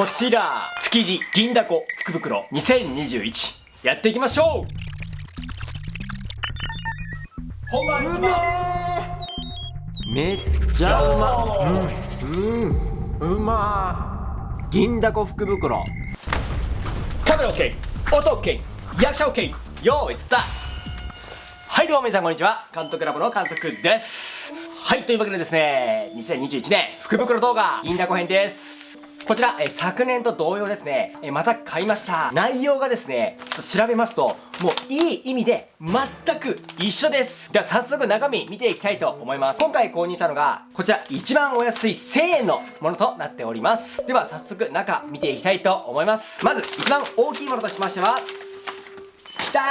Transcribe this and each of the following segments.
こちら築地銀だこ福袋2021やっていきましょう。本番いきます。めっちゃうま。うん。うん。うま。銀だこ福袋。カメラ OK 音 OK 役者 OK 用意スタート。はいどうも皆さんこんにちは。監督ラボの監督です。はいというわけでですね2021年福袋動画銀だこ編です。こちら、え昨年と同様ですね、えまた買いました。内容がですねちょっと調べますともういい意味で全く一緒です。では早速中身見ていきたいと思います。今回購入したのがこちら一番お安い1000円のものとなっております。では早速中見ていきたいと思います。まず一番大きいものとしましてはきたー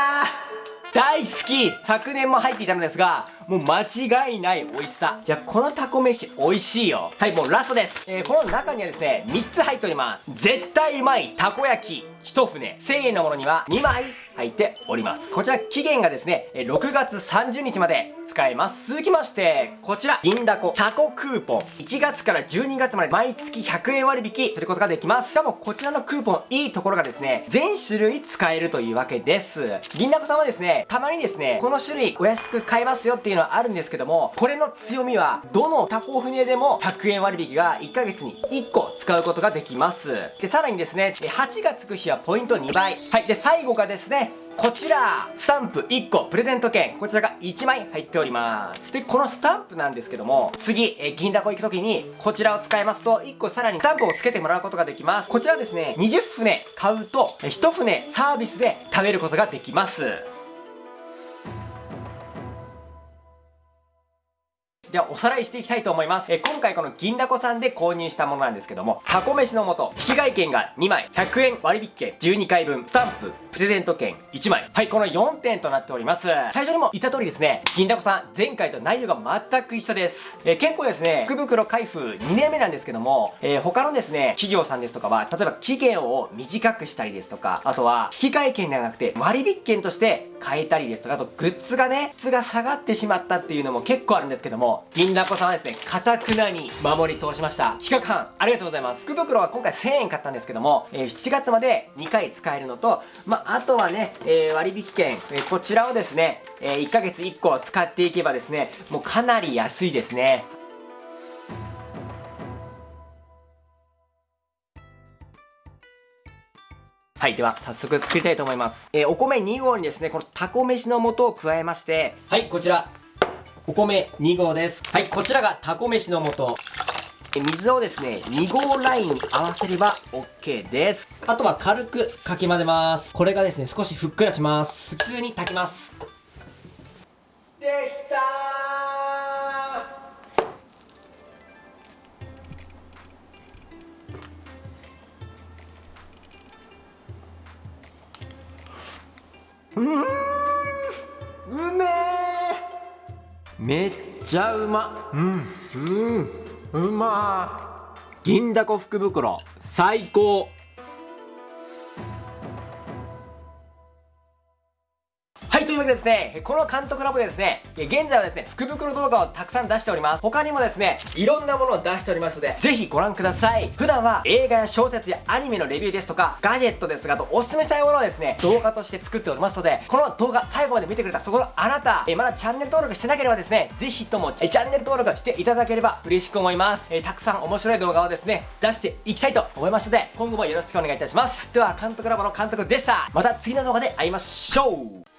大好き。昨年も入っていたのですがもう間違いない美味しさ。いやこのタコ飯美味しいよ。はいもうラストです、えー、この中にはですね3つ入っております。絶対うまいたこ焼き。1船。1000円のものには2枚入っております。こちら期限がですね6月30日まで使えます。続きましてこちら。銀だこタコクーポン。1月から12月まで毎月100円割引することができます。しかもこちらのクーポンいいところがですね全種類使えるというわけです。銀だこさんはですねたまにですねこの種類お安く買えますよっていうのはあるんですけどもこれの強みはどのタコ船でも100円割引が1ヶ月に1個使うことができます。でさらにですね8がつく日はポイント2倍。はいで最後がですねこちらスタンプ1個プレゼント券。こちらが1枚入っております。でこのスタンプなんですけども次え銀だこ行く時にこちらを使いますと1個さらにスタンプをつけてもらうことができます。こちらですね20船買うと1船サービスで食べることができます。ではおさらいしていきたいと思います。え今回この銀だこさんで購入したものなんですけども、箱飯の素、引換券が2枚、100円割引券12回分、スタンプ、プレゼント券1枚。はい、この4点となっております。最初にも言った通りですね、銀だこさん、前回と内容が全く一緒です。え結構ですね、福袋開封2年目なんですけども、えー、他のですね、企業さんですとかは、例えば期限を短くしたりですとか、あとは引換券ではなくて割引券として買えたりですとか、あとグッズがね、質が下がってしまったっていうのも結構あるんですけども、銀だこさんはですねかたくなに守り通しました。企画班ありがとうございます。福袋は今回1000円買ったんですけども、えー、7月まで2回使えるのとまあ、あとはね、えー、割引券、えー、こちらをですね、え1ヶ月1個使っていけばですねもうかなり安いですね。はい。では、早速作りたいと思います。えー、お米2合にですね、このタコ飯の素を加えまして、はい、こちら、お米2合です。はい、こちらがタコ飯の素。水をですね、2合ラインに合わせれば OK です。あとは軽くかき混ぜます。これがですね、少しふっくらします。普通に炊きます。できたうんうめえめっちゃうま。うん。うん。うま銀だこ福袋最高というわけでですね、この監督ラボでですね、現在はですね、福袋動画をたくさん出しております。他にもですね、いろんなものを出しておりますので、ぜひご覧ください。普段は映画や小説やアニメのレビューですとか、ガジェットですが、とおすすめしたいものをですね、動画として作っておりますので、この動画最後まで見てくれたそこのあなた、えまだチャンネル登録してなければですね、ぜひともチャンネル登録していただければ嬉しく思います。えたくさん面白い動画をですね、出していきたいと思いますので、今後もよろしくお願いいたします。では、監督ラボの監督でした。また次の動画で会いましょう